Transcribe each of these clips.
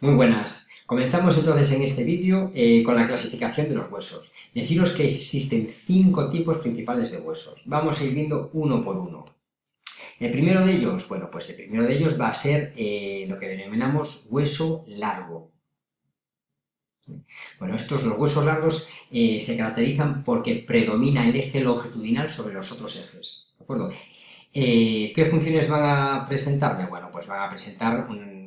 Muy buenas. Comenzamos entonces en este vídeo eh, con la clasificación de los huesos. Deciros que existen cinco tipos principales de huesos. Vamos a ir viendo uno por uno. El primero de ellos, bueno, pues el primero de ellos va a ser eh, lo que denominamos hueso largo. Bueno, estos, los huesos largos, eh, se caracterizan porque predomina el eje longitudinal sobre los otros ejes, ¿de acuerdo? ¿Qué funciones van a presentar? Bueno, pues van a presentar un,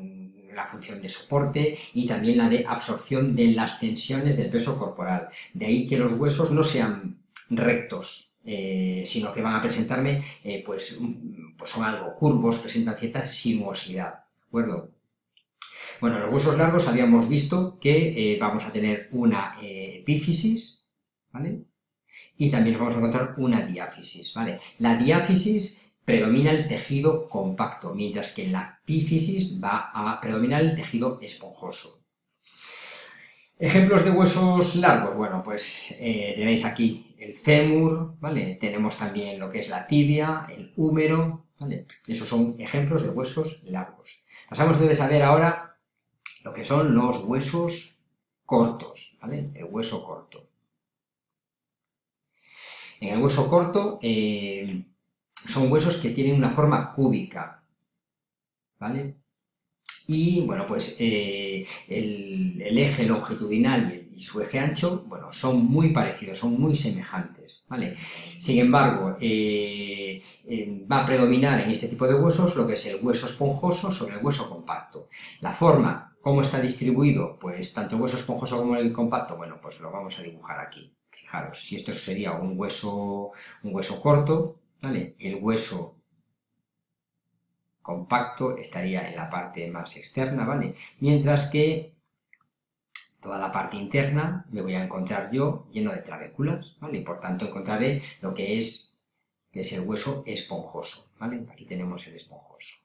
la función de soporte y también la de absorción de las tensiones del peso corporal. De ahí que los huesos no sean rectos, eh, sino que van a presentarme, eh, pues, pues son algo curvos, presentan cierta sinuosidad, ¿de acuerdo? Bueno, en los huesos largos habíamos visto que eh, vamos a tener una epífisis, ¿vale? Y también vamos a encontrar una diáfisis, ¿vale? La diáfisis predomina el tejido compacto, mientras que en la epífisis va a predominar el tejido esponjoso. Ejemplos de huesos largos, bueno, pues eh, tenéis aquí el fémur, ¿vale? Tenemos también lo que es la tibia, el húmero, ¿vale? Esos son ejemplos de huesos largos. Pasamos entonces a ver ahora lo que son los huesos cortos, ¿vale? El hueso corto. En el hueso corto, eh, son huesos que tienen una forma cúbica, ¿vale? Y, bueno, pues eh, el, eje longitudinal y, su eje ancho, bueno, son muy parecidos, son muy semejantes, ¿vale? Sin embargo, eh, eh, va a predominar en este tipo de huesos lo que es el hueso esponjoso sobre el hueso compacto. La forma, ¿cómo está distribuido? Pues tanto el hueso esponjoso como el compacto, bueno, pues lo vamos a dibujar aquí. Fijaros, si esto sería un hueso, un hueso corto, el hueso compacto estaría en la parte más externa, ¿vale? Mientras que toda la parte interna me voy a encontrar yo lleno de trabéculas, ¿vale? Y por tanto encontraré lo que es, que es el hueso esponjoso, ¿vale? Aquí tenemos el esponjoso.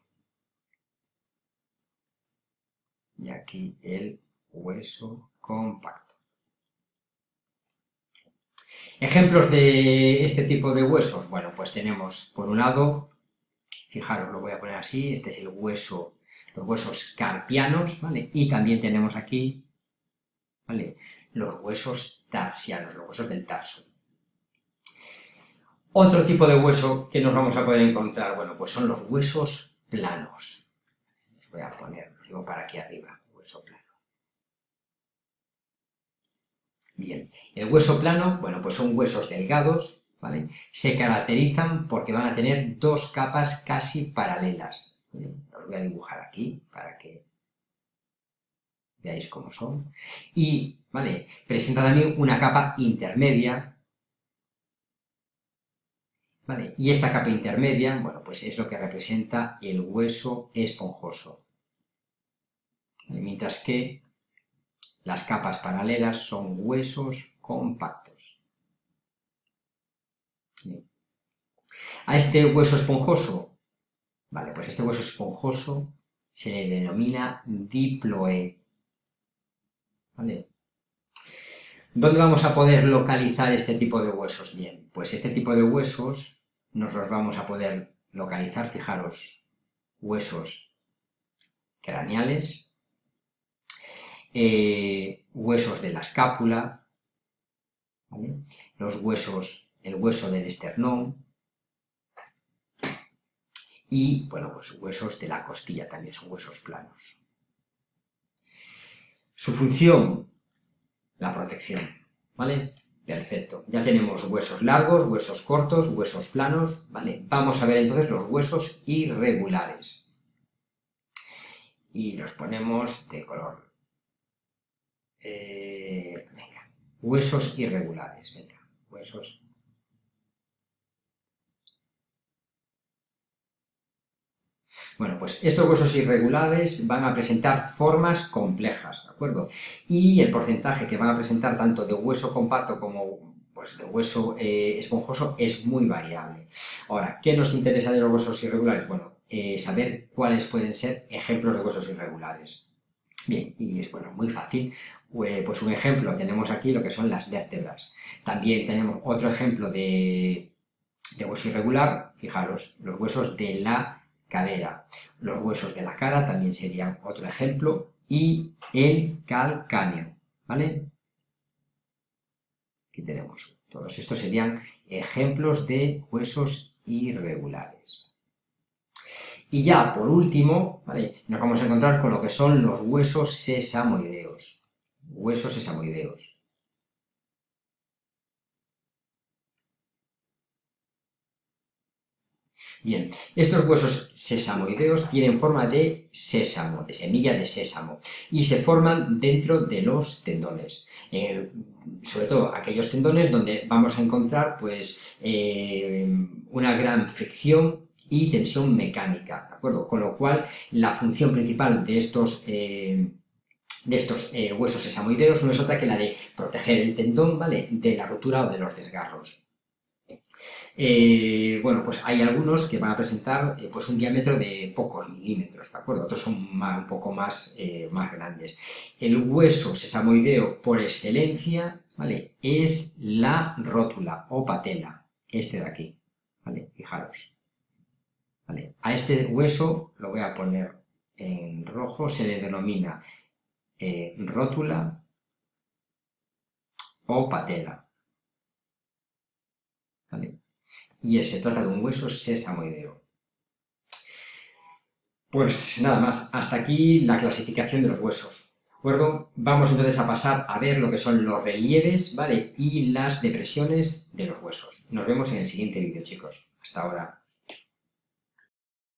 Y aquí el hueso compacto. Ejemplos de este tipo de huesos, bueno, pues tenemos por un lado, fijaros, lo voy a poner así, este es el hueso, los huesos carpianos, ¿vale? Y también tenemos aquí, ¿vale? Los huesos tarsianos, los huesos del tarso. Otro tipo de hueso que nos vamos a poder encontrar, bueno, pues son los huesos planos. Los voy a poner, los digo para aquí arriba, hueso plano. Bien, el hueso plano, bueno, pues son huesos delgados, ¿vale? Se caracterizan porque van a tener dos capas casi paralelas. Los voy a dibujar aquí para que veáis cómo son. Y, ¿vale? Presenta también una capa intermedia, ¿vale? Y esta capa intermedia, bueno, pues es lo que representa el hueso esponjoso. Mientras que las capas paralelas son huesos compactos. A este hueso esponjoso, vale, pues este hueso esponjoso se le denomina diploe. ¿Dónde vamos a poder localizar este tipo de huesos? Bien, pues este tipo de huesos nos los vamos a poder localizar, fijaros, huesos craneales, eh, huesos de la escápula, los huesos, el hueso del esternón, y, bueno, pues huesos de la costilla, también son huesos planos. Su función, la protección, ¿vale? Perfecto. Ya tenemos huesos largos, huesos cortos, huesos planos, ¿vale? Vamos a ver entonces los huesos irregulares. Y los ponemos de color eh, venga, huesos irregulares, venga, huesos. Bueno, pues estos huesos irregulares van a presentar formas complejas, ¿de acuerdo? Y el porcentaje que van a presentar tanto de hueso compacto como pues, de hueso eh, esponjoso es muy variable. Ahora, ¿qué nos interesa de los huesos irregulares? Bueno, eh, saber cuáles pueden ser ejemplos de huesos irregulares. Bien, y es bueno, muy fácil. Pues un ejemplo, tenemos aquí lo que son las vértebras. También tenemos otro ejemplo de, hueso irregular, fijaros, los huesos de la cadera. Los huesos de la cara también serían otro ejemplo. y el calcáneo, ¿vale? Aquí tenemos. Todos estos serían ejemplos de huesos irregulares. Y ya, por último, ¿vale? nos vamos a encontrar con lo que son los huesos sesamoideos. Huesos sesamoideos. Bien, estos huesos sesamoideos tienen forma de sésamo, de semilla de sésamo, y se forman dentro de los tendones. Eh, sobre todo aquellos tendones donde vamos a encontrar pues, eh, una gran fricción y tensión mecánica, ¿de acuerdo? Con lo cual, la función principal de estos... Eh, de estos huesos sesamoideos no es otra que la de proteger el tendón, ¿vale?, de la rotura o de los desgarros. Eh, bueno, pues hay algunos que van a presentar eh, pues un diámetro de pocos milímetros, ¿de acuerdo? Otros son un poco más, eh, más grandes. El hueso sesamoideo por excelencia, ¿vale? Es la rótula o patela, este de aquí, ¿vale? Fijaros. ¿Vale? A este hueso lo voy a poner en rojo, se le denomina rótula o patela. ¿Vale? Y se trata de un hueso sesamoideo. Pues nada más, hasta aquí la clasificación de los huesos. ¿De acuerdo? Vamos entonces a pasar a ver lo que son los relieves, ¿vale? Y las depresiones de los huesos. Nos vemos en el siguiente vídeo, chicos. Hasta ahora.